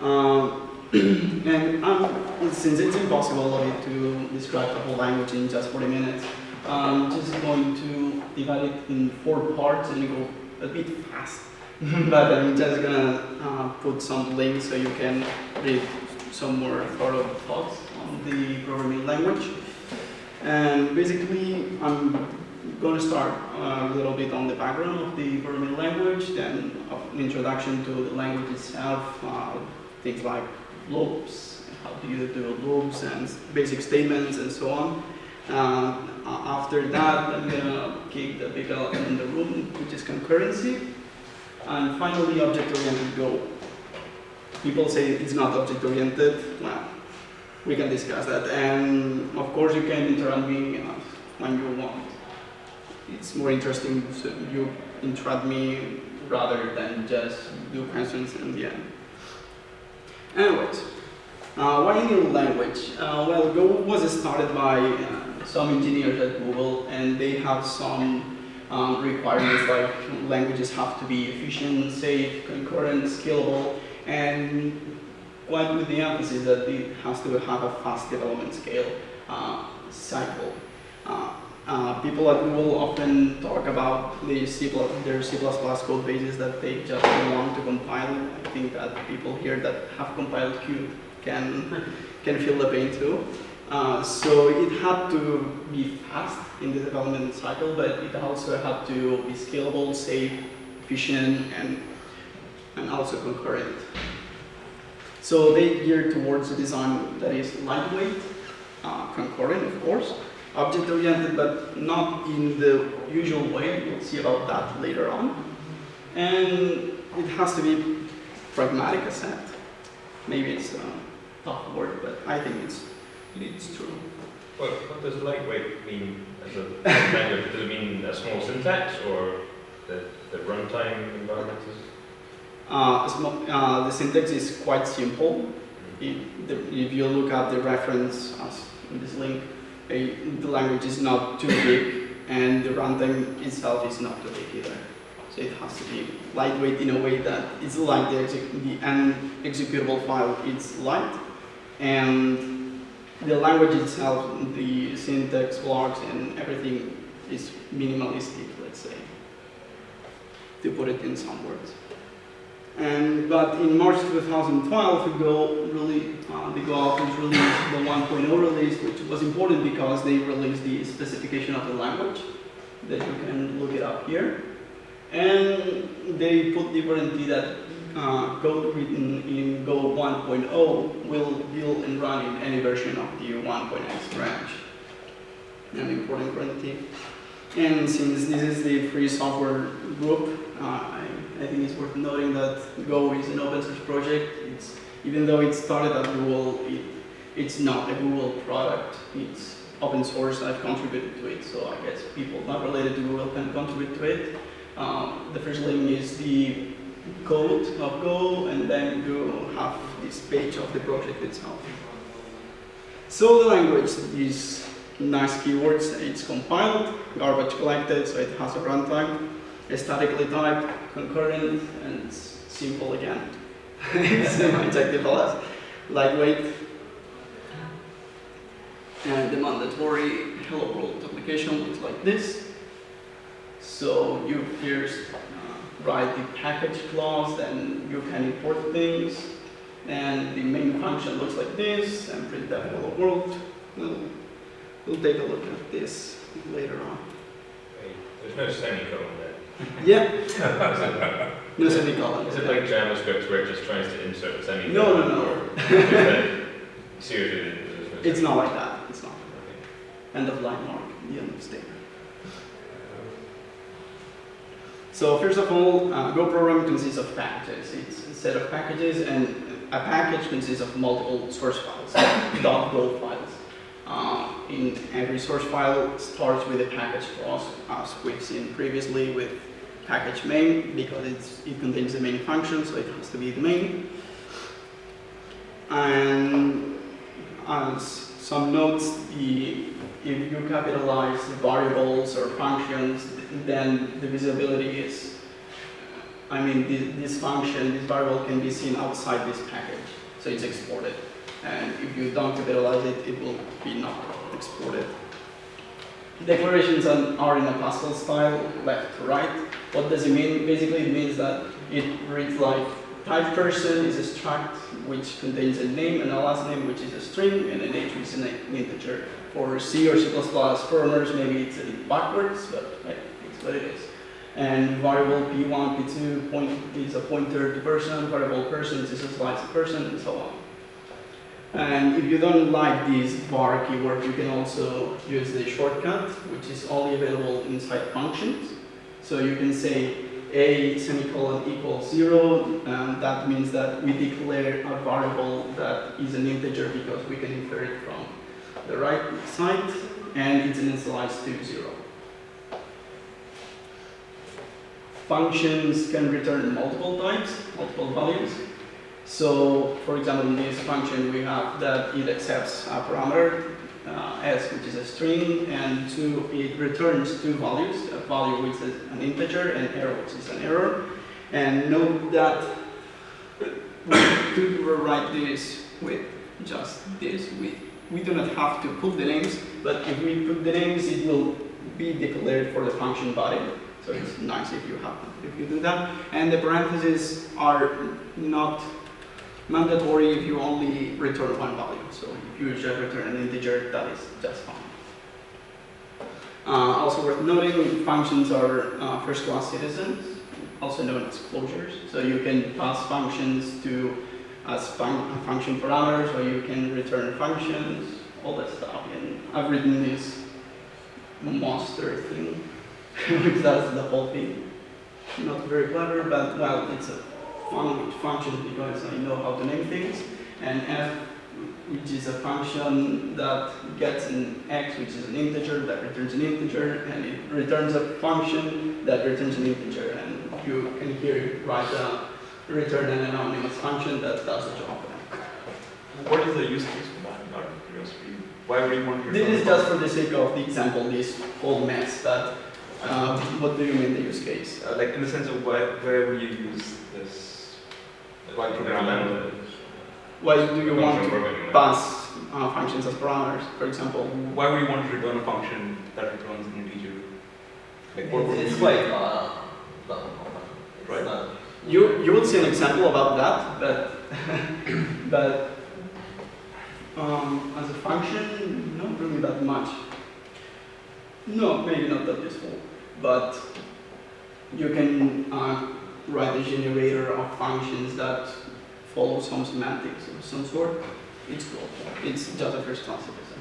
Um, and um, since it's impossible to describe the whole language in just 40 minutes, I'm just going to divide it in four parts and go a bit fast. but I'm just gonna uh, put some links so you can read some more thorough thoughts on the programming language. And basically, I'm going to start uh, a little bit on the background of the programming language, then an introduction to the language itself, uh, things like loops, how do you do loops and basic statements and so on. Uh, after that, I'm going to kick the big elephant in the room, which is concurrency. And finally, object-oriented Go. People say it's not object-oriented. Well, we can discuss that. And of course, you can interrupt me uh, when you want. It's more interesting if you interrupt me rather than just do questions in the end. Anyways, uh, why new language? Uh, well, Go was started by uh, some engineers at Google, and they have some um, requirements like languages have to be efficient, safe, concurrent, scalable, and quite with the emphasis that it has to have a fast development scale uh, cycle. Uh, people at Google often talk about the C++, their C++ code bases that they just want to compile. I think that people here that have compiled Qt can, can feel the pain too. Uh, so it had to be fast in the development cycle, but it also had to be scalable, safe, efficient, and, and also concurrent. So they geared towards a design that is lightweight, uh, concurrent, of course, object-oriented, but not in the usual way. We'll see about that later on. And it has to be pragmatic asset. Maybe it's a tough word, but I think it's it's true. What, what does lightweight mean as a language? Does it mean a small syntax or the, the runtime environment is? Uh, uh, the syntax is quite simple. If, the, if, you look at the reference as in this link, the language is not too big and the runtime itself is not too big either. So it has to be lightweight in a way that it's like the, the end executable file is light and the language itself, the syntax, blocks, and everything is minimalistic, let's say, to put it in some words. And but in March 2012, Go really uh, the Go authors released the 1.0 release, which was important because they released the specification of the language that you can look it up here, and they put the guarantee that uh, code written in Go 1.0 will build and run in any version of the 1.x branch. An important guarantee. And since this is the free software group, uh, I, think it's worth noting that Go is an open source project. It's, even though it started at Google, it, it's not a Google product. It's open source. I've contributed to it, so I guess people not related to Google can contribute to it. Um, the first link is the code of Go, and then you have this page of the project itself. So the language is nice keywords, it's compiled, garbage collected, so it has a runtime, statically typed, concurrent, and simple again. it's injectable as lightweight, and the mandatory hello world application looks like this. So you first uh, write the package clause, then you can import things. And the main function looks like this, and print that hello world. We'll, we'll take a look at this later on. There's no semicolon. Yeah. no semicolon. Is it like JavaScript where it just tries to insert a semicolon? No, no, no. seriously, it's not like that. It's not. Okay. End of line mark, the end of statement. So first of all, uh, Go program consists of packages. It's a set of packages, and a package consists of multiple source files, Dot .go files. Uh, in every source file starts with a package clause, as we've seen previously with package main, because it contains the main function, so it has to be the main. And as some notes, the, if you capitalize variables or functions, then the visibility is, I mean, this, this, function, this variable can be seen outside this package. So it's exported. And if you don't capitalize it, it will be not exported. Declarations are are in a Pascal style, left to right. What does it mean? Basically, it means that it reads like type person is a struct which contains a name and a last name which is a string and an age which is an integer. For C or C++ programmers, maybe it's a bit backwards, but hey, it's what it is. And variable p1, p2 point is a pointer to person, variable person is a slice of person, and so on. And if you don't like this var keyword, you can also use the shortcut, which is only available inside functions. So you can say a semicolon equals zero, and that means that we declare a variable that is an integer because we can infer it from the right side, and it's initialized to zero. Functions can return multiple types, multiple values. So, for example, in this function, we have that it accepts a parameter, uh, s, which is a string, and two, it returns two values, value which is an integer and error, which is an error. And note that we could rewrite this with just this. We, we do not have to put the names, but if we put the names, it will be declared for the function body. So it's nice if you have if you do that. And the parentheses are not mandatory if you only return one value. So if you just return an integer, that is just fine. Uh, also worth noting, functions are uh, first-class citizens, also known as closures. So you can pass functions to as fun function parameters, or you can return functions, all that stuff. And I've written this monster thing, which does the whole thing. Not very clever, but well, it's a fun function because I know how to name things. And f, which is a function that gets an x, which is an integer, that returns an integer, and it returns a function that returns an integer. And you can here write a return an anonymous function that does the job. What is the use case for that? Curiosity, why would you want to? This is just for the sake of the example, this whole mess, but um, what do you mean the use case? Uh, like in the sense of why, where would you use this? Why program language? Why do you want to pass uh, functions as parameters, for example? Why would you want to return a function that returns an integer? Like what would It's you quite uh, Right. not- You, you will see an example about that, but, but um, as a function, not really that much. No, maybe not that useful, but you can uh, write a generator of functions that follow some semantics of some sort. It's. It's just a first class citizen.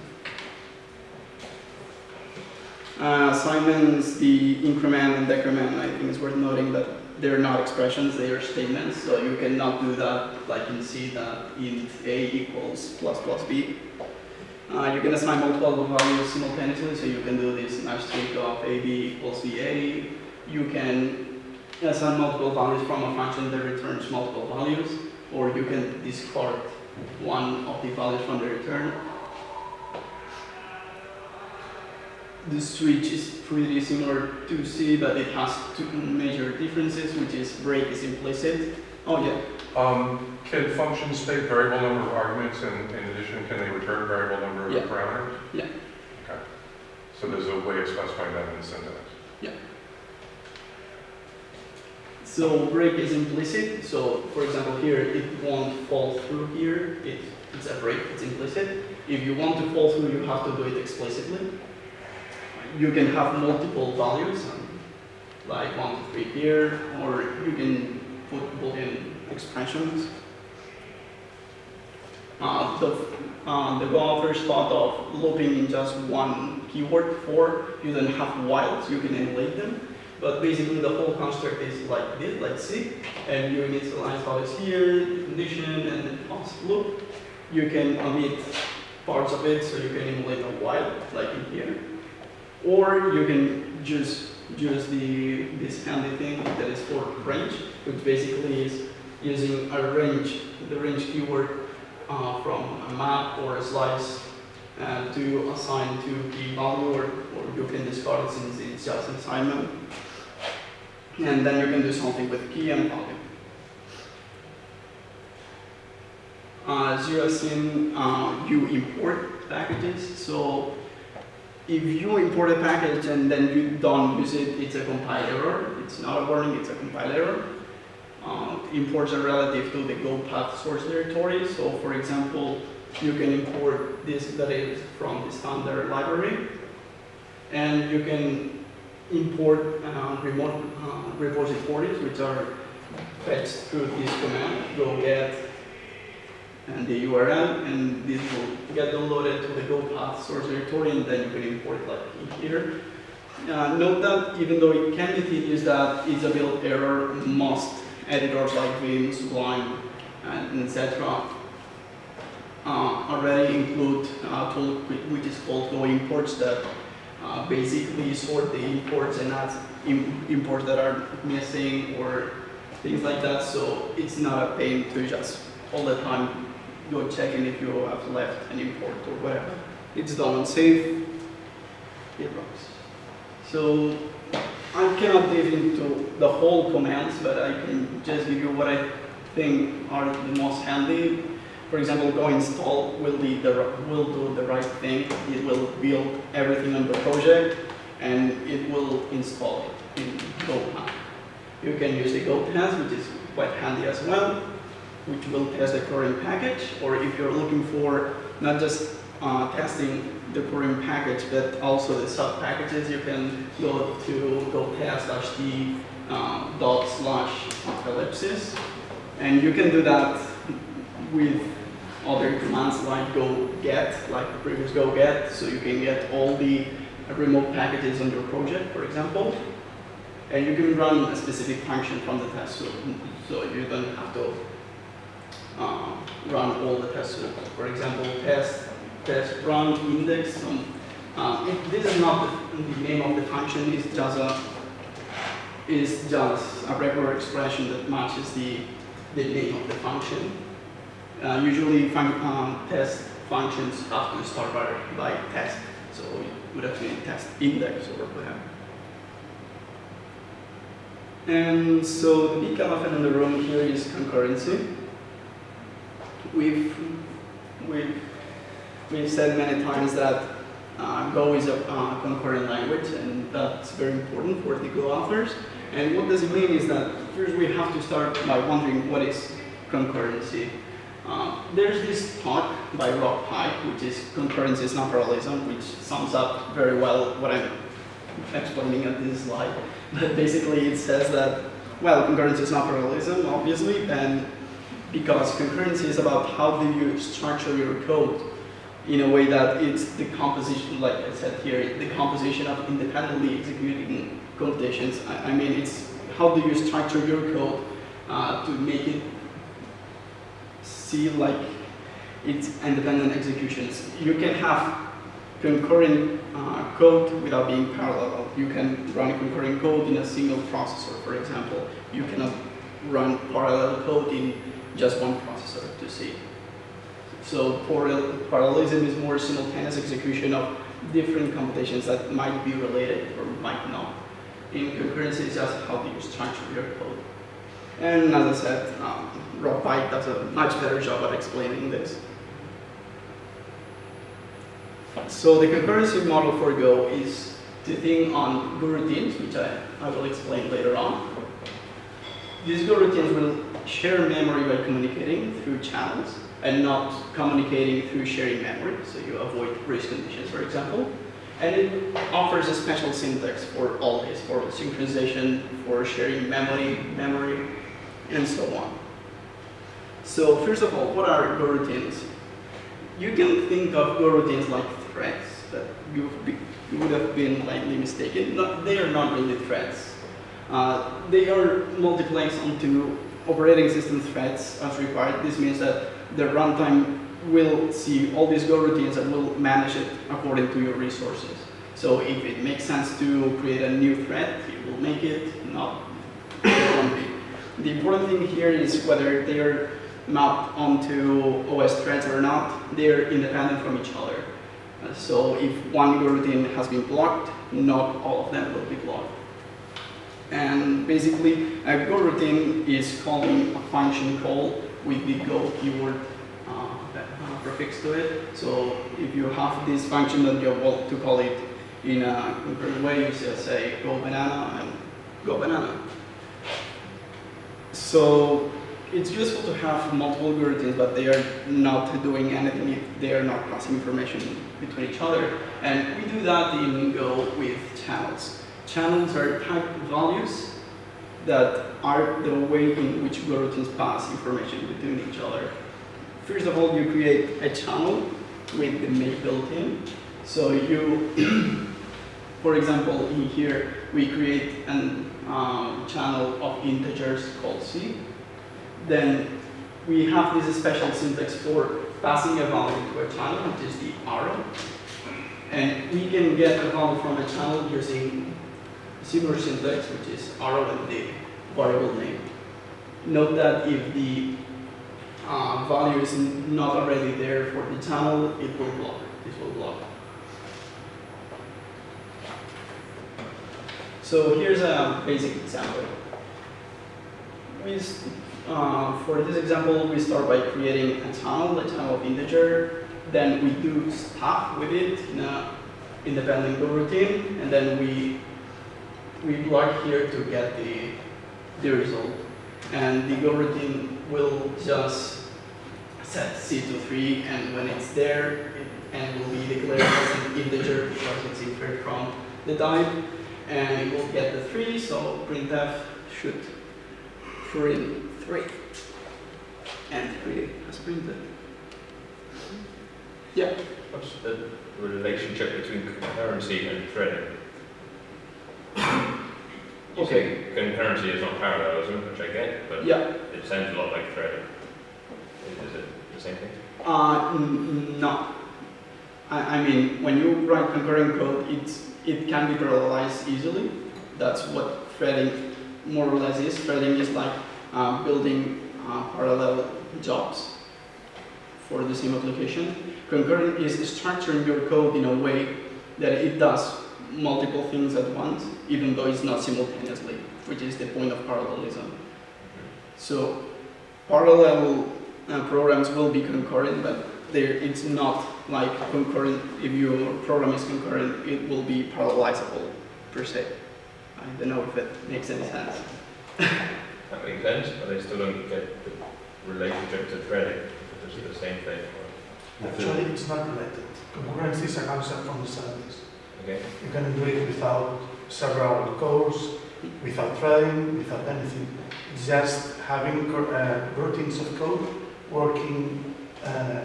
Uh, assignments, the increment and decrement, I think it's worth noting that they're not expressions, they are statements, so you cannot do that like in C that int a equals plus plus b. Uh, you can assign multiple values simultaneously, so you can do this trick of ab equals va. You can assign multiple values from a function that returns multiple values, or you can discard one of the values from the return. The switch is pretty similar to C, but it has two major differences, which is break is implicit. Oh yeah, Um, can functions take variable number of arguments and in addition, can they return variable number of Yeah. parameters? Yeah. Okay. So there's a way of specifying that in the syntax. So break is implicit. So for example here, it won't fall through here. It, it's a break, it's implicit. If you want to fall through, you have to do it explicitly. You can have multiple values, um, like one to three here, or you can put boolean expressions. Uh, the, uh, the developers thought of looping in just one keyword for, you don't have whiles, you can emulate them. But basically the whole construct is like this, like C, and you initialize values here, condition, and then pass loop. You can omit parts of it, so you can emulate a while, like in here. Or you can just use the this handy thing that is for range, which basically is using a range, the range keyword uh, from a map or a slice uh, to assign to key value, or, or you can discard it since it's just assignment. And then you can do something with key and value. Uh, zero sim, uh, you import packages. So if you import a package and then you don't use it, it's a compile error. It's not a warning, it's a compile error. Uh, imports are relative to the Go path source directory. So for example, you can import this that is from the standard library, and you can import uh, remote uh, repositories, which are fetched through this command, go get and the URL, and this will get downloaded to the Go path source directory, and then you can import like here. Uh, note that even though it can be tedious, that it's a build error. Most editors like Vim, Sublime, and etc. Uh, already include a tool which is called Go imports that uh, basically sort the imports and add im- imports that are missing or things like that. So it's not a pain to just all the time go checking if you have left an import or whatever. It's done on save. It works. So I cannot dive into the whole commands, but I can just give you what I think are the most handy. For example, go install will the will do the right thing. It will build everything on the project, and it will install it in GoPath. You can use the Go test, which is quite handy as well, which will test the current package. Or if you're looking for not just uh, testing the current package, but also the sub packages, you can go to go test dash d um, dot slash ellipsis, and you can do that with other commands like go get, like the previous go get, so you can get all the remote packages on your project, for example. And you can run a specific function from the test suite, so you don't have to uh, run all the test suite. For example, test, test run index. Um, uh, this is not the, the name of the function. It's just a is just a regular expression that matches the the name of the function. Uh, usually, fun, um, test functions have to start by, by test, so it would been test index or whatever. And so the big elephant in the room here is concurrency. We've, we've, we've said many times that uh, Go is a uh, concurrent language, and that's very important for the Go authors. And what does it mean is that first we have to start by wondering what is concurrency. Uh, there's this talk by Rob Pike, which is concurrency is not parallelism, which sums up very well what I'm explaining at this slide. But basically it says that, well, concurrency is not parallelism, obviously, and because concurrency is about how do you structure your code in a way that it's the composition, like I said here, the composition of independently executing computations. I, I mean, it's how do you structure your code uh, to make it see like it's independent executions. You can have concurrent uh, code without being parallel. You can run concurrent code in a single processor, for example. You cannot run parallel code in just one processor to see. So parallelism is more simultaneous execution of different computations that might be related or might not. In concurrency, it's just how do you structure your code. And as I said, um, Rob Pike does a much better job at explaining this. So the concurrency model for Go is the thing on Go routines, which I, I will explain later on. These Go routines will share memory by communicating through channels and not communicating through sharing memory, so you avoid race conditions, for example. And it offers a special syntax for all this, for synchronization, for sharing memory, memory, and so on. So first of all, what are Go routines? You can think of Go routines like threads but you, would have been likely mistaken. Not, they are not really threads. Uh, they are multiplexed onto operating system threads as required. This means that the runtime will see all these Go routines and will manage it according to your resources. So if it makes sense to create a new thread, it will make it, not, it won't be. The important thing here is whether they are mapped onto OS threads or not, they're independent from each other. Uh, so if one routine has been blocked, not all of them will be blocked. And basically, a Go routine is calling a function call with the Go keyword uh, prefix to it. So if you have this function that you want to call it in a concurrent way, you just say go banana and go banana. So it's useful to have multiple algorithms, but they are not doing anything if they are not passing information between each other. And we do that in Go with channels. Channels are type values that are the way in which algorithms pass information between each other. First of all, you create a channel with the make built in. So you, for example, in here, we create a um, channel of integers called C. Then we have this special syntax for passing a value to a channel, which is the arrow. And we can get a value from a channel using similar syntax, which is arrow and the variable name. Note that if the uh, value is not already there for the channel, it will block. This will block. So here's a basic example. We, uh, for this example, we start by creating a channel, a channel of integer. Then we do stuff with it in a independent routine, and then we we block here to get the the result. And the go routine will just set C to 3, and when it's there, it and will be declared as an integer because it's inferred from the type, and it will get the 3, so printf should print 3. And 3 as printed. Yeah, What's the relationship between concurrency and threading? Okay. Concurrency is not parallelism, which I get, but yeah. it sounds a lot like threading. Is it the same thing? Uh, n- no. I, I mean, when you write concurrent code, it's, it can be parallelized easily. That's what threading more or less is. Threading is like uh, building uh, parallel jobs for the same application. Concurrent is structuring your code in a way that it does multiple things at once, even though it's not simultaneously, which is the point of parallelism. So parallel uh, programs will be concurrent, but there it's not like concurrent. If your program is concurrent, it will be parallelizable per se. I don't know if it makes any sense. That makes sense, but I still don't get the relationship to threading, if it's the same thing. or- Actually, it's not related. Concurrency is a concept from the 70s. Okay, You can do it without several cores, without threading, without anything. Just having uh, routines of code working, uh,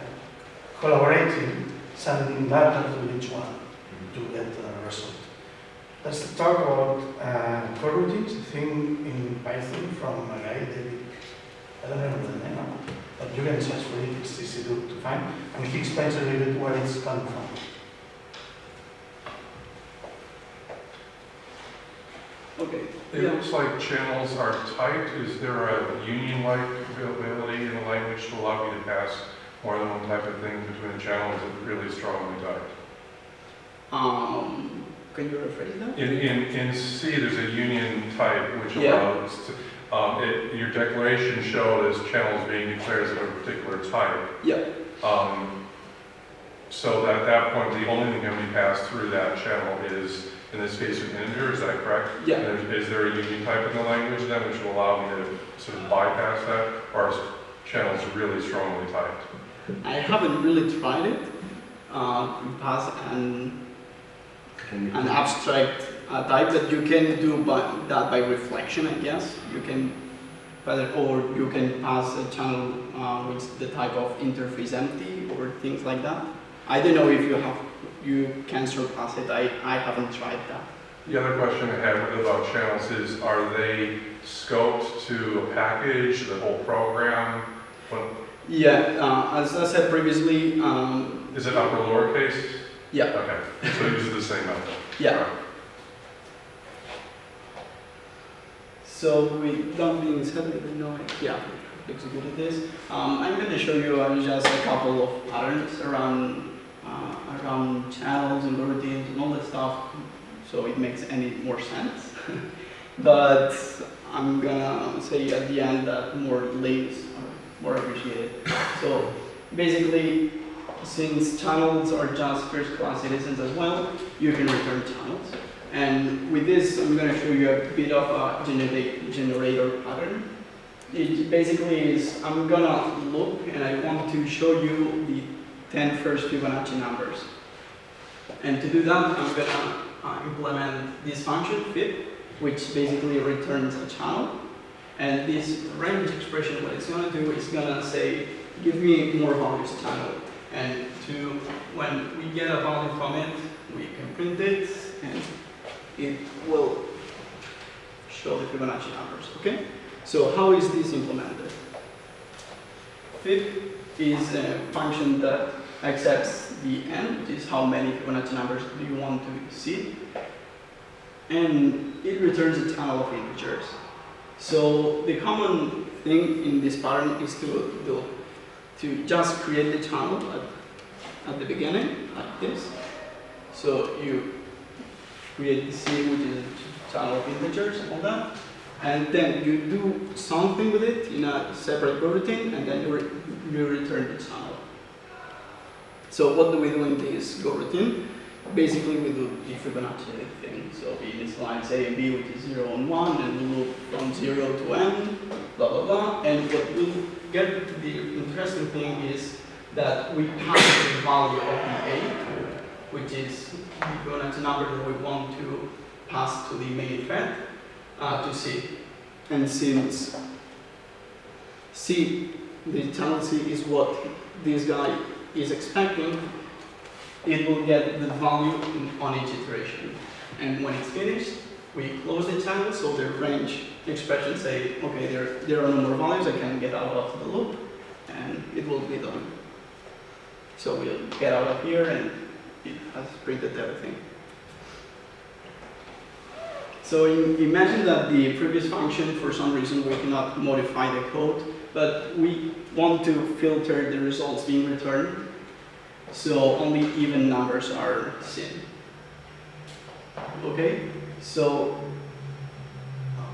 collaborating, sending data to each one to get a result. Let's talk about uh, coroutines, a thing in Python from a guy, David, I don't remember the name, but you can search for it, it's easy to, to find, and he explains a little bit where it's coming from. Okay. It Yeah. looks like channels are typed. Is there a union-like availability in the language to allow you to pass more than one type of thing between a channel? Is really strongly typed? Um, can you rephrase that? In, in, in C, there's a union type which Yeah. allows, to- um, it, your declaration showed as channels being declared as of a particular type. Yeah. Um, so that at that point, the only thing that can be passed through that channel is, in this case, an integer, is that correct? Yeah. And Is there a union type in the language then which will allow me to sort of bypass that? Or is channels really strongly typed? I haven't really tried it. Uh, to pass an an abstract uh, type that you can do by, that by reflection, I guess. You can, whether, or you can pass a channel uh, with the type of interface empty or things like that. I don't know if you have, you can surpass it. I, I haven't tried that. The other question I have about channels is, are they scoped to a package, the whole program? What, Yeah, uh, as I said previously, um, is it upper lowercase? yeah, Okay, so it uses the same method. yeah. So with that being said, I don't know, yeah, executed this. Um, I'm going to show you uh, just a couple of patterns around uh, around channels and routines and all that stuff, so it makes any more sense. but I'm gonna say at the end that more links are more appreciated. So basically, since channels are just first-class citizens as well, you can return channels. And with this, I'm going to show you a bit of a generate, generator pattern. It basically is, I'm going to look and I want to show you the 10 first Fibonacci numbers. And to do that, I'm going to uh, implement this function, fib, which basically returns a channel. And this range expression, what it's going to do is going to say, give me more values channel. And to, when we get a value from it, we can print it, and it will show the Fibonacci numbers, okay? So how is this implemented? Fib is a function that accepts the n, which is how many Fibonacci numbers do you want to see, and it returns a channel of integers. So the common thing in this pattern is to do to just create the channel at, at the beginning, like this. So you create the C, which is a channel of integers, all that, and then you do something with it in a separate coroutine, and then you, re you return the channel. So what do we do in this coroutine? Basically, we do the Fibonacci thing. So we initialize A and B, which is 0 and 1, and we loop from 0 to n, blah, blah, blah. And what will get to the interesting thing is that we pass the value of the A, which is the Fibonacci number that we want to pass to the main thread, uh, to C. And since C, the channel C is what this guy is expecting, it will get the value on each iteration. And when it's finished, we close the channel, so the range expression say, okay, there, there are no more values, I can get out of the loop, and it will be done. So we'll get out of here, and it has printed everything. So im- imagine that the previous function, for some reason, we cannot modify the code, but we want to filter the results being returned so only even numbers are seen. Okay, so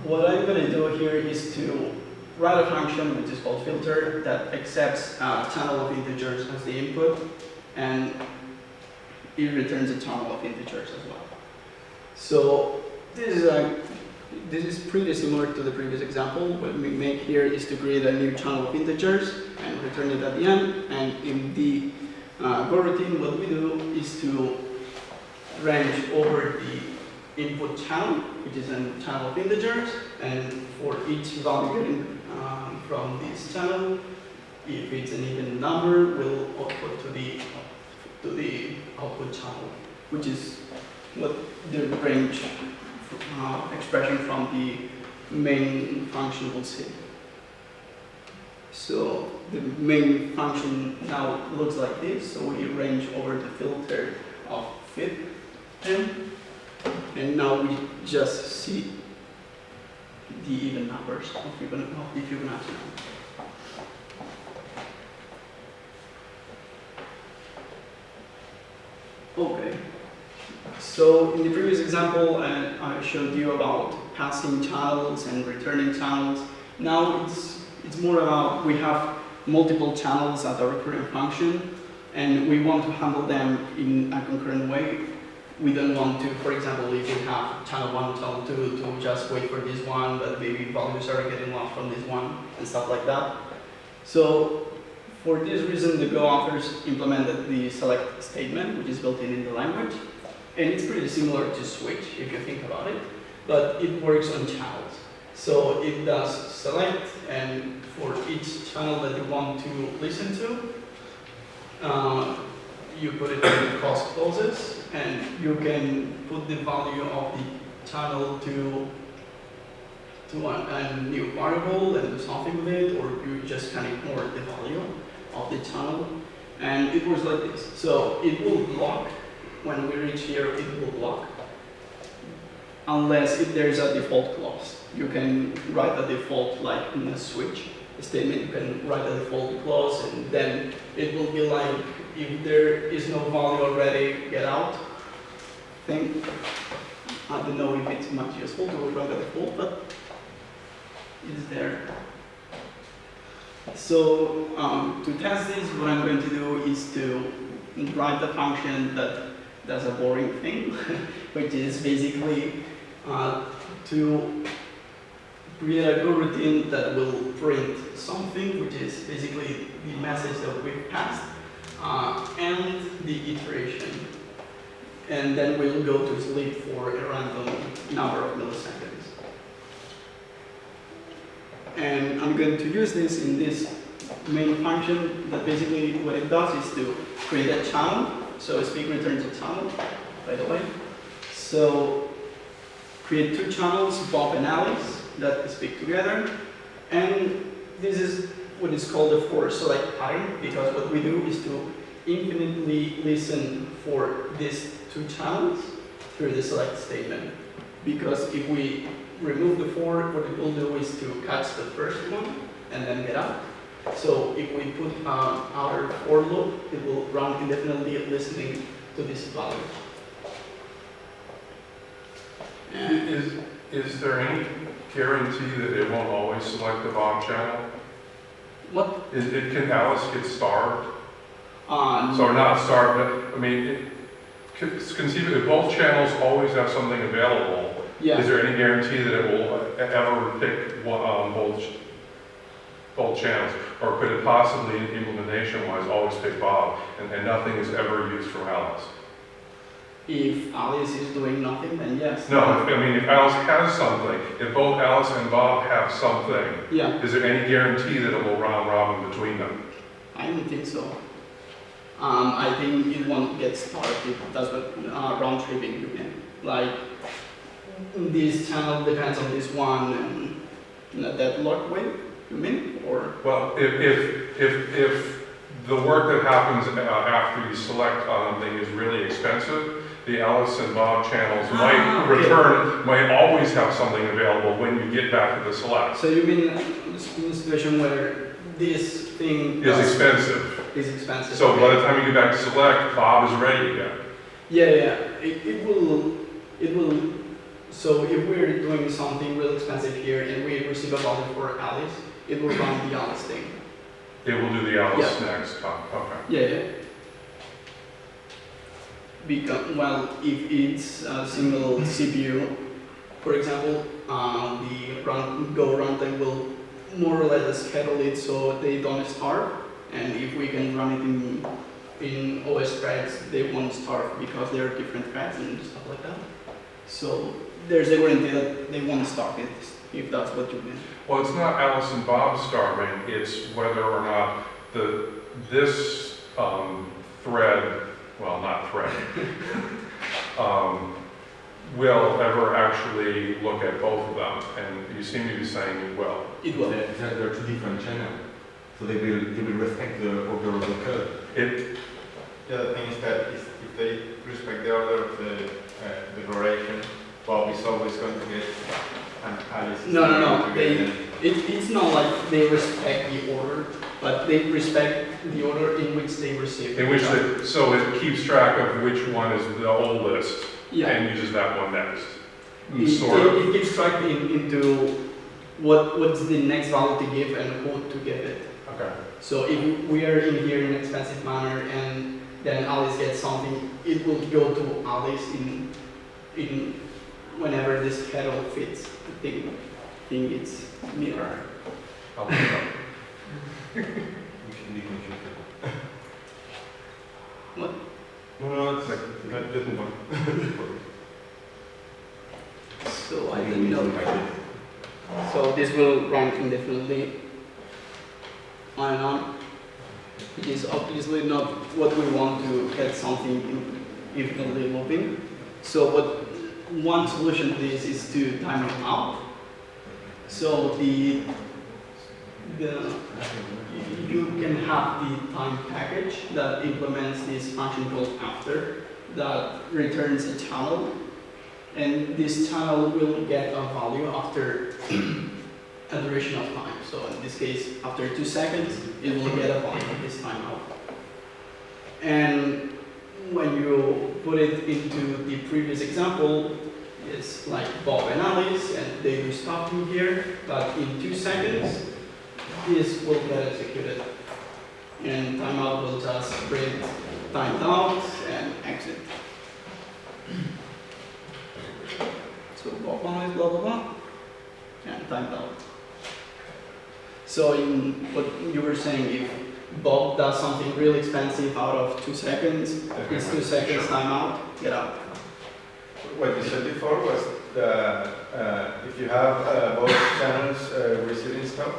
what I'm going to do here is to write a function which is called filter that accepts a channel of integers as the input and it returns a channel of integers as well. So this is a this is pretty similar to the previous example. What we make here is to create a new channel of integers and return it at the end. And in the uh, coroutine, what we do is to range over the input channel, which is a channel of integers, and for each value um, from this channel, if it's an even number, we'll output to the to the output channel, which is what the range uh, expression from the main function will say. So the main function now looks like this. So we range over the filter of fib and and now we just see the even numbers of Fibonacci, of. Okay. So in the previous example, uh, I showed you about passing channels and returning channels. Now it's it's more about we have multiple channels at a recurrent function, and we want to handle them in a concurrent way. We don't want to, for example, if you have channel one, channel two, to just wait for this one, but maybe values are getting lost from this one and stuff like that. So for this reason, the Go authors implemented the select statement, which is built in in the language. And it's pretty similar to switch, if you think about it, but it works on channels. So it does select, and for each channel that you want to listen to, uh, you put it in the cross clauses, and you can put the value of the channel to to a, a new variable and do something with it, or you just can ignore the value of the channel. And it works like this. So it will block when we reach here, it will block. Unless if there's a default clause. You can write a default like in a switch statement, you can write a default clause and then it will be like, if there is no value already, get out thing. I don't know if it's much useful to write a default, but it's there. So um, to test this, what I'm going to do is to write the function that does a boring thing, which is basically uh, to create a coroutine that will print something, which is basically the message that we passed, uh, and the iteration. And then we'll go to sleep for a random number of milliseconds. And I'm going to use this in this main function that basically what it does is to create a channel. So speak returns a channel, by the way. So create two channels, Bob and Alice, that speak together. And this is what is called a for select pattern, because what we do is to infinitely listen for these two channels through the select statement. Because if we remove the for, what it will do is to catch the first one and then get out. So if we put um, our for loop, it will run indefinitely listening to this value. Is, is there any guarantee that it won't always select the Bob channel? what, Is, it, can Alice get starved? uh, So not starved, but, I mean, it, con- conceive if both channels always have something available, yeah. is there any guarantee that it will ever pick one, um, both, both channels? Or could it possibly, implementation-wise, always pick Bob, and, and nothing is ever used from Alice? If Alice is doing nothing, then yes. No, if- I mean, if Alice has something, if both Alice and Bob have something, Yeah, is there any guarantee that it will round robin between them? I don't think so. Um, I think it won't get started if that's what uh, round tripping you mean. Like this channel depends on this one and you know, deadlock way, you mean? Or Well, if, if, if, if the work that happens uh, after you select something is really expensive, the Alice and Bob channels Ah, might okay. return, might always have something available when you get back to the select. so you mean in a situation where this thing does- expensive. is expensive? So by the time you get back to select, Bob is ready again. Yeah, yeah, it, it will, it will, so if we're doing something real expensive here and we receive a value for Alice, it will run the Alice thing. It will do the Alice next time, okay. Yeah, yeah. Because, well, if it's a single CPU, for example, uh, the run, Go runtime will more or less schedule it so they don't starve. And if we can run it in, in OS threads, they won't starve because there are different threads and stuff like that. So there's a guarantee that they won't starve it, if that's what you mean. Well, it's not Alice and Bob starving, it's whether or not the, this um, thread, well, not thread, um, will ever actually look at both of them, and you seem to be saying it will. It will. There, there there are two different channels, so they will, they will respect the order of the code. It, The other thing is that if if they respect the order of the uh, declaration, Bob is always going to get an Alice. No, no, no, going to get they- an- It, it's not like they respect the order, but they respect the order in which they receive. in which, the- so it keeps track of which one is the oldest, Yeah. and uses that one next. It, Sort it, of. it keeps track in, into what, what's the next value to give and who to give it. Okay. So if we are in here in an expensive manner and then Alice gets something, it will go to Alice in, in whenever this schedule fits the thing, thing it's mirror. I'll look it up. We should be confused. No, no, it's like, not- just move on. So I think, no. So this will run indefinitely on and on. It is obviously not what we want to get something infinitely looping. So what, one solution to this is to time it out. So the, the, you can have the time package that implements this function called after that returns a channel and this channel will get a value after a duration of time. So in this case, after two seconds, it will get a value this timeout. And when you put it into the previous example, it's like Bob and Alice, and they do stuff in here, but in two seconds, this will get executed. and timeout will just print timed out and exit. So Bob and Alice blah blah blah, and timed out. So in what you were saying, if Bob does something really expensive out of two seconds, it's two seconds timeout, get out. What you said before was that uh, if you have uh, both channels uh, receiving stuff,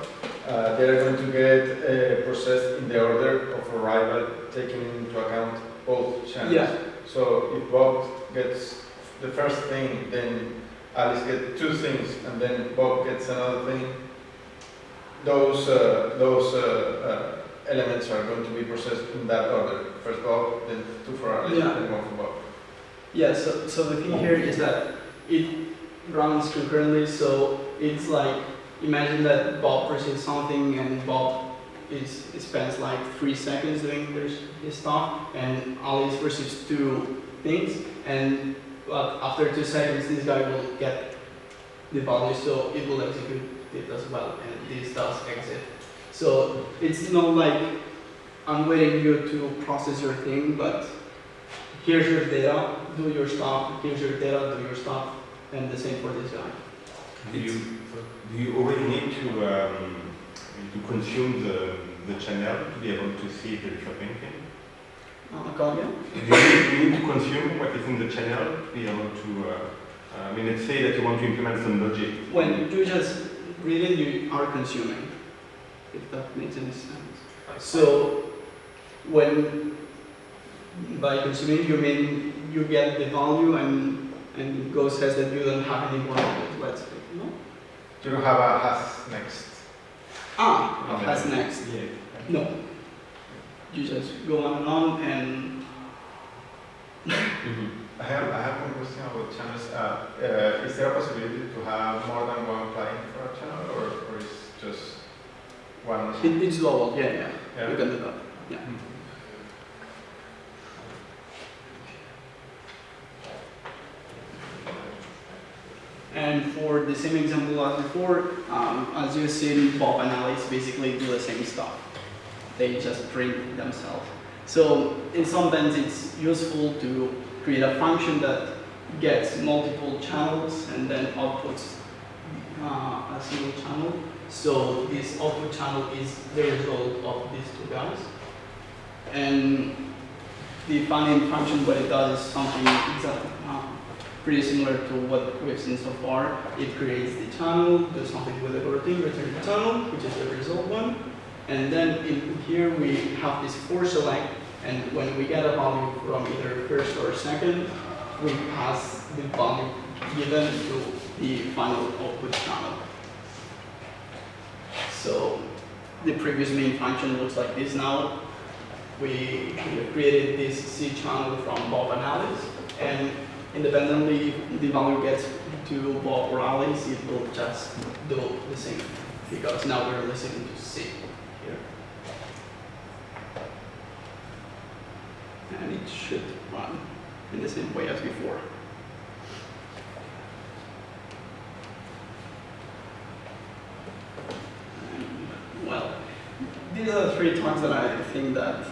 uh, they're going to get uh, processed in the order of arrival, taking into account both channels. Yeah. So if Bob gets the first thing, then Alice gets two things, and then Bob gets another thing. Those uh, those uh, uh, elements are going to be processed in that order. First Bob, then two for Alice, Yeah. then one for Bob. Yeah, so, so the thing here is that it runs concurrently, so it's like, imagine that Bob receives something and Bob is, spends like three seconds doing his stuff, and Alice receives two things, and but after two seconds, this guy will get the value, so it will execute it as well, and this does exit. So it's not like I'm waiting you to process your thing, but here's your data, do your stuff, here's your data, do your stuff, and the same for this guy. Do you, do you already need to, um, to consume the, the channel to be able to see the there is a painting? Uh, come again? Do you, need, do you need to consume what is in the channel to be able to, uh, uh, I mean, let's say that you want to implement some logic. When you just read it, you are consuming, if that makes any sense. So, when, by consuming, you mean you get the value and, and Go says that you don't have any more of it, let's say, no? You don't have a has next. Ah, that's next. Yeah. No. You just go on and on and I have, I have one question about channels. Uh, uh, is there a possibility to have more than one client for a channel, or, or is just one? it, it's global, yeah, yeah, Yeah. you can do that, yeah. And for the same example as before, um, as you see, Bob and Alice basically do the same stuff. They just print themselves. So in some sense, it's useful to create a function that gets multiple channels and then outputs uh, a single channel. So this output channel is the result of these two guys. And the fan-in function, what it does is something exactly uh, pretty similar to what we've seen so far. It creates the channel, does something with the coroutine, return the channel, which is the result one. And then in here we have this for select, and when we get a value from either first or second, we pass the value given to the final output channel. So the previous main function looks like this now. We, created this C channel from Bob Alice, and independently the value gets to Bob or Alice, it will just do the same, because now we're listening to C here. And it should run in the same way as before. And, Well, these are the three times that I think that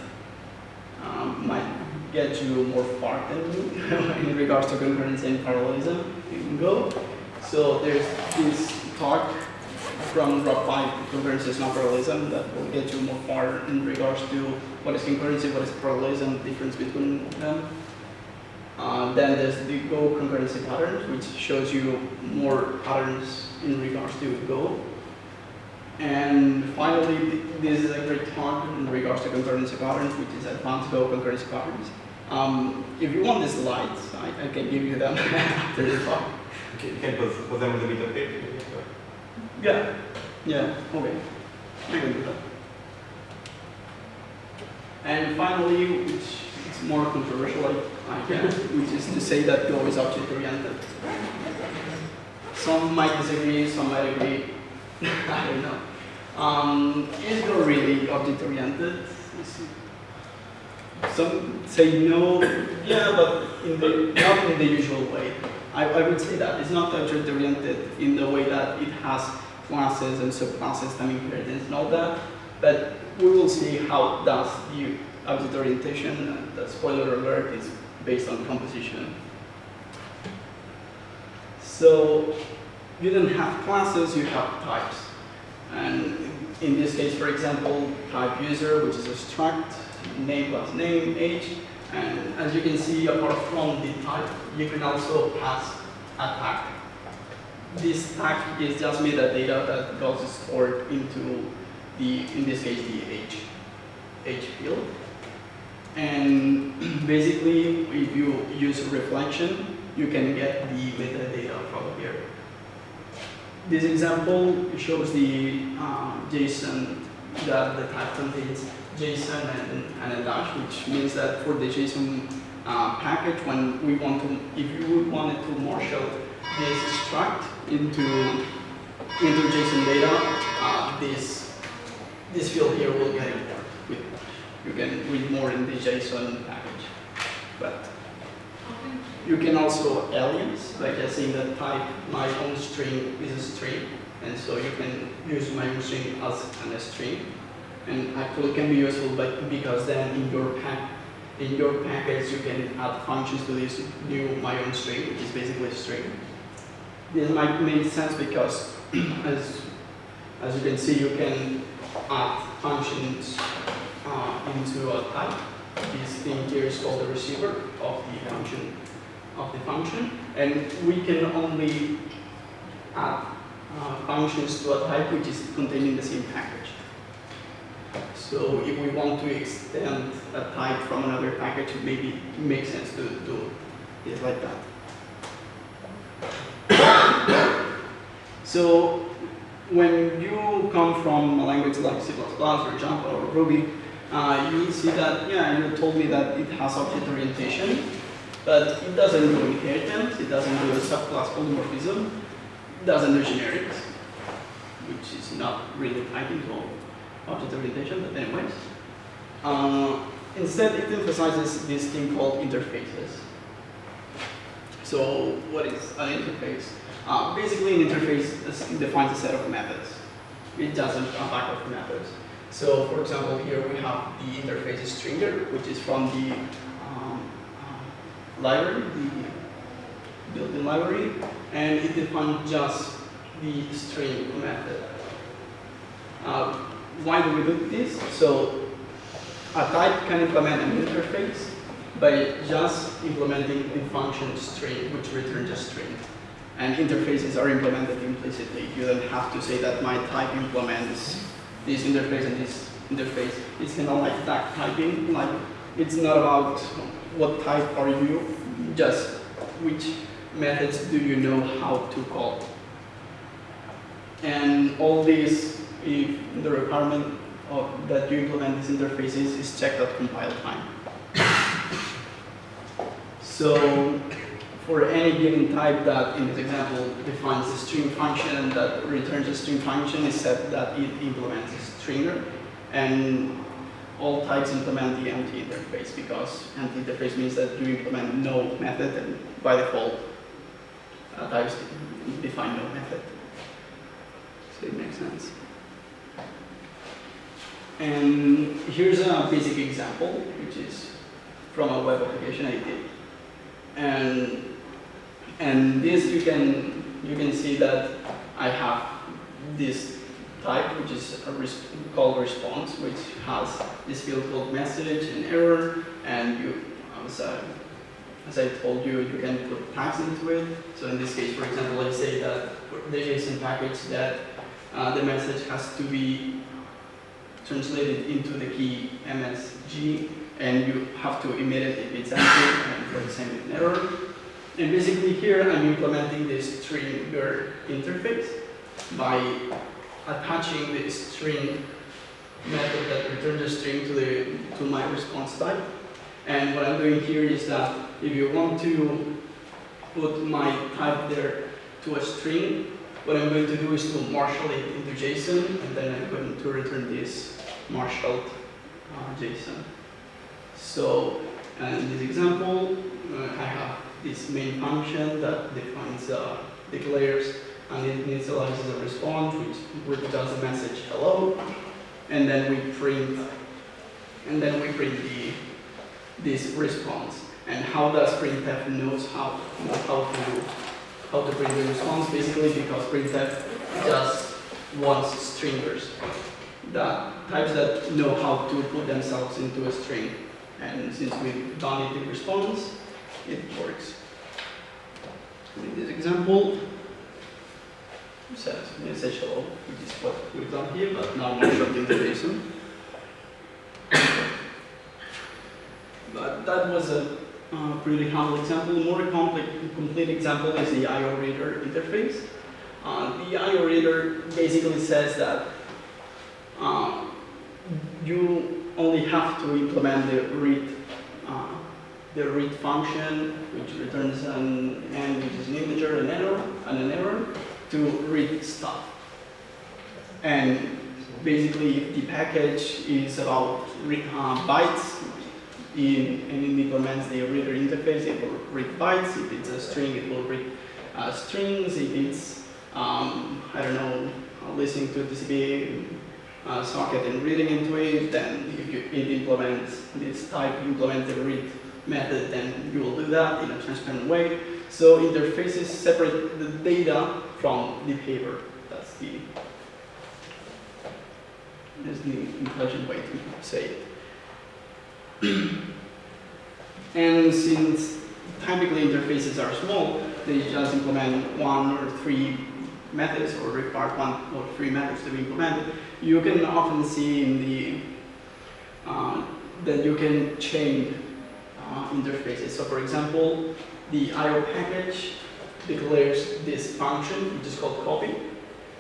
um, might get you more far than me in regards to concurrency and parallelism in Go. So there's this talk from Rob Pike, concurrency is not parallelism, that will get you more far in regards to what is concurrency, what is parallelism, difference between them. Uh, then there's the Go concurrency patterns, which shows you more patterns in regards to Go. And finally, this is a great talk in regards to concurrency patterns, which is advanced Go concurrency patterns. Um, if you want the slides, I, I can give you them after the talk. Okay, you can put, put them on the middle page. maybe, so. Yeah, yeah, okay. I can do that. And finally, which is more controversial, I, I guess, which is to say that Go is object oriented. Some might disagree, some might agree. I don't know. Um, is Go really object oriented? Some say no, yeah, but in the, not in the usual way. I, I would say that it's not object oriented in the way that it has classes and subclasses, time inheritance and all that, but we will see how does the object orientation, and the spoiler alert is based on composition. So you don't have classes, you have types. And in this case, for example, type user, which is a struct, name plus name, age, and as you can see, apart from the type, you can also pass a tag. This tag is just metadata that goes stored into the, in this case, the age, age field. And basically, if you use reflection, you can get the metadata from here. This example shows the uh, JSON that the type contains JSON and, and a dash, which means that for the JSON uh, package, when we want to, if you would wanted to marshal this struct into into JSON data, uh, this this field here will get it. With, you can read more in the JSON package, but you can also alias, like just saying that type my own string is a string, and so you can use my own string as an string, and actually can be useful, but because then in your pack in your package you can add functions to this new my own string, which is basically a string. This might make sense because as as you can see, you can add functions uh, into a type. This thing here is called the receiver of the function of the function, and we can only add uh, functions to a type which is contained in the same package. So if we want to extend a type from another package, it maybe makes sense to do it like that. So when you come from a language like C++ or Java or Ruby, uh, you will see that, yeah, you told me that it has object orientation, but it doesn't do inheritance, it doesn't do a subclass polymorphism, it doesn't do generics, which is not really typing to object orientation, but anyways. Uh, instead, it emphasizes this thing called interfaces. So what is an interface? Uh, basically, an interface defines a set of methods. It doesn't a pack of methods. So, for example, here we have the interface stringer, which is from the um, uh, library, the built-in library, and it defines just the string method. Uh, why do we do this? So, a type can implement an interface by just implementing the function string, which returns a string. And interfaces are implemented implicitly. You don't have to say that my type implements this interface and this interface. It's kind of like duck typing. Like it's not about what type are you, just which methods do you know how to call. And all these, if the requirement of, that you implement these interfaces is checked at compile time. So for any given type that, in this example, defines a string function that returns a string function except that it implements a stringer. And all types implement the empty interface because empty interface means that you implement no method and by default uh, types define no method. So it makes sense. And here's a basic example, which is from a web application I did. And and this you can you can see that I have this type, which is called response, which has this field called message and error, and you as I, as I told you, you can put tags into it. So in this case, for example, I say that the JSON package that uh, the message has to be translated into the key MSG, and you have to emit it if it's empty, and for the same error. And basically here I'm implementing this stringer interface by attaching the string method that returns a string to the to my response type. And what I'm doing here is that if you want to put my type there to a string, what I'm going to do is to marshal it into JSON, and then I'm going to return this marshaled uh, JSON. So, in this example, uh, I have this main function that defines, uh, declares and it initializes a response which which does a message hello. and then we print, and then we print the, this response. And how does printf knows how, how to, how to print the response? Basically because printf just wants stringers, that types that know how to put themselves into a string. And since we've done it in response, it works. In this example, says message hello, which is what we've done here, but now we more short interface. But that was a uh, pretty humble example. More complete example is the IO reader interface. Uh, the IO reader basically says that uh, you only have to implement the read the read function, which returns an n, which is an integer, an error, and an error, to read stuff. And basically, the package is about read, uh, bytes, in, and it implements the reader interface, it will read bytes. If it's a string, it will read uh, strings. If it's, um, I don't know, listening to TCP uh, socket and reading into it, then if you, it implements this type, implements the read method, then you will do that in a transparent way. So interfaces separate the data from the behavior. That's the that's the intelligent way to say it. and since typically interfaces are small, they just implement one or three methods or require one or three methods to be implemented. You can often see in the uh, that you can chain uh, interfaces. So for example, the IO package declares this function, which is called copy,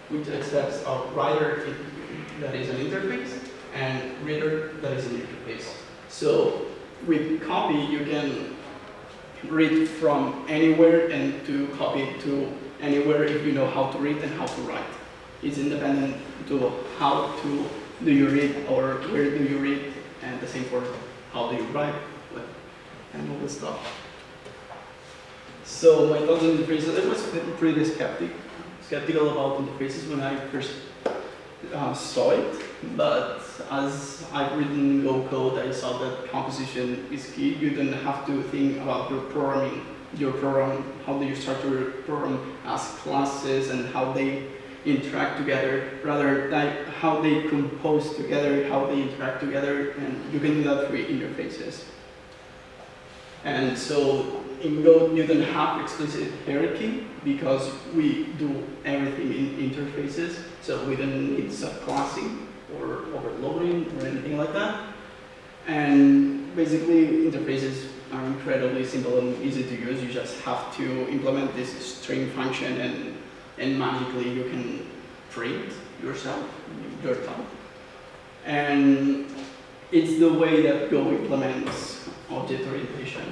which accepts a writer that is an interface and reader that is an interface. So with copy, you can read from anywhere and to copy to anywhere if you know how to read and how to write. It's independent to how to do you read or where do you read, and the same for how do you write and all this stuff. So my thoughts on interfaces, I was pretty skeptic, skeptical about interfaces when I first uh, saw it, but as I've written Go code, I saw that composition is key. You don't have to think about your programming, your program, how do you structure your program as classes and how they interact together, rather like how they compose together, how they interact together, and you can do that through interfaces. And so in Go, you don't have explicit hierarchy because we do everything in interfaces, so we don't need subclassing or overloading or anything like that. And basically, interfaces are incredibly simple and easy to use. You just have to implement this string function and, and magically you can print yourself, your type. And it's the way that Go implements object orientation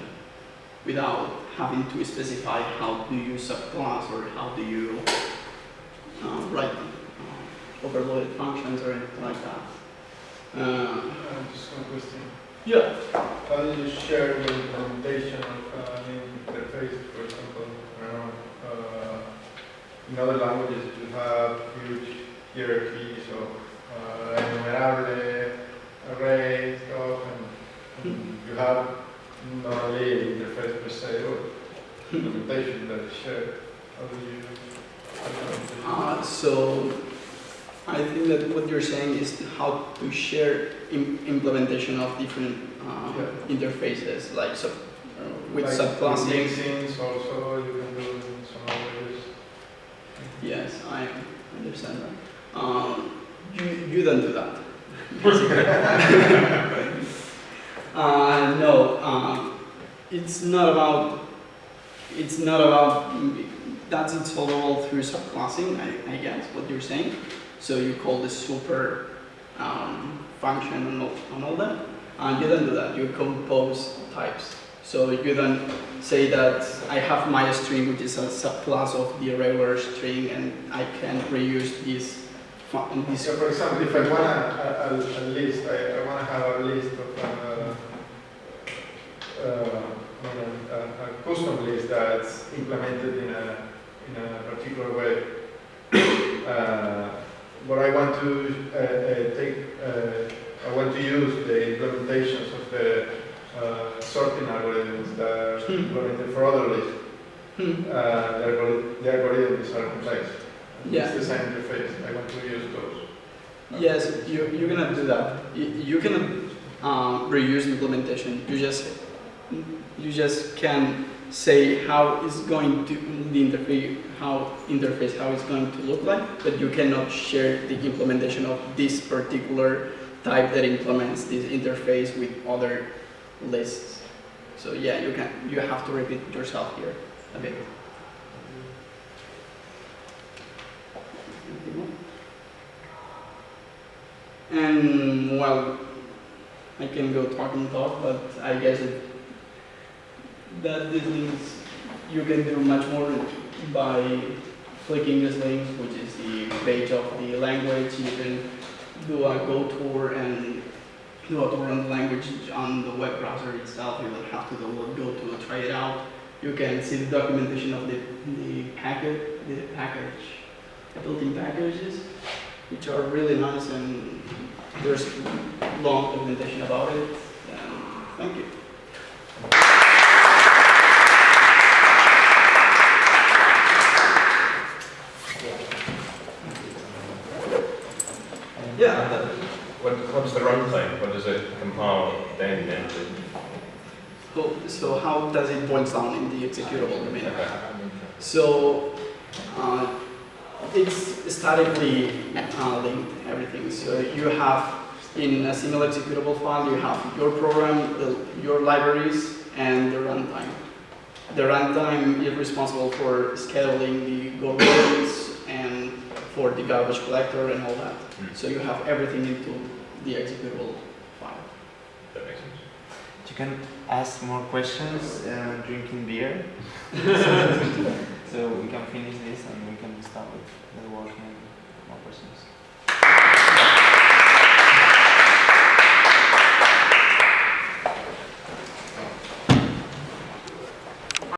without having to specify how do you subclass or how do you uh, write uh, overloaded functions or anything like that. Uh, Uh, Just one question. yeah, How do you share the implementation of uh, an interface, for example? Uh, in other languages you have huge hierarchies of uh, enumerable, array, stuff, and, and you have not only an interface per se, but implementation that is shared. How do you? how do you- uh, so I think that what you're saying is how to share im implementation of different uh, Yeah. interfaces, like sub, uh, with Like subclassing. also you can do in some languages. Yes, I understand that. Um, you, you don't do that. uh, no, um, it's not about, it's not about, that's installable through subclassing, I, I guess, what you're saying. So you call the super um, function and all, and all that. And you don't do that, you compose types. So you don't say that I have my string, which is a subclass of the regular string, and I can reuse this. this So for example, if I want a, a, a list, I, I want to have a list of uh, a, a custom list that's implemented in a, in a particular way. Uh, but I want to uh, uh, take, uh, I want to use the implementations of the uh, sorting algorithms that are Hmm. implemented for other lists. Hmm. Uh, the the algorithms are complex. Yeah. It's the same interface, I want to use those. Yes, you, you're gonna do that. You, you can um, reuse the implementation. You just you just can say how it's going to the interface how interface how it's going to look like, but you cannot share the implementation of this particular type that implements this interface with other lists. So yeah, you can you have to repeat yourself here a bit. And well, I can go talk and talk, but I guess it, that this means you can do much more by clicking this link, which is the page of the language. You can do a Go tour and do a tour on the language on the web browser itself. You don't have to download Go to try it out. You can see the documentation of the, the packet, the package, built-in packages which are really nice and there's long documentation about it. And thank you. Yeah. What, what's the runtime? What does it compile then into? So, so how does it boil down in the executable domain? Okay. So uh, it's statically uh, linked everything. So you have in a single executable file, you have your program, the, your libraries, and the runtime. The runtime is responsible for scheduling the go and for the garbage collector and all that. Hmm. So you have everything into the executable file. That makes sense. You can ask more questions uh, drinking beer. so we can finish this and we can start with the work and more questions.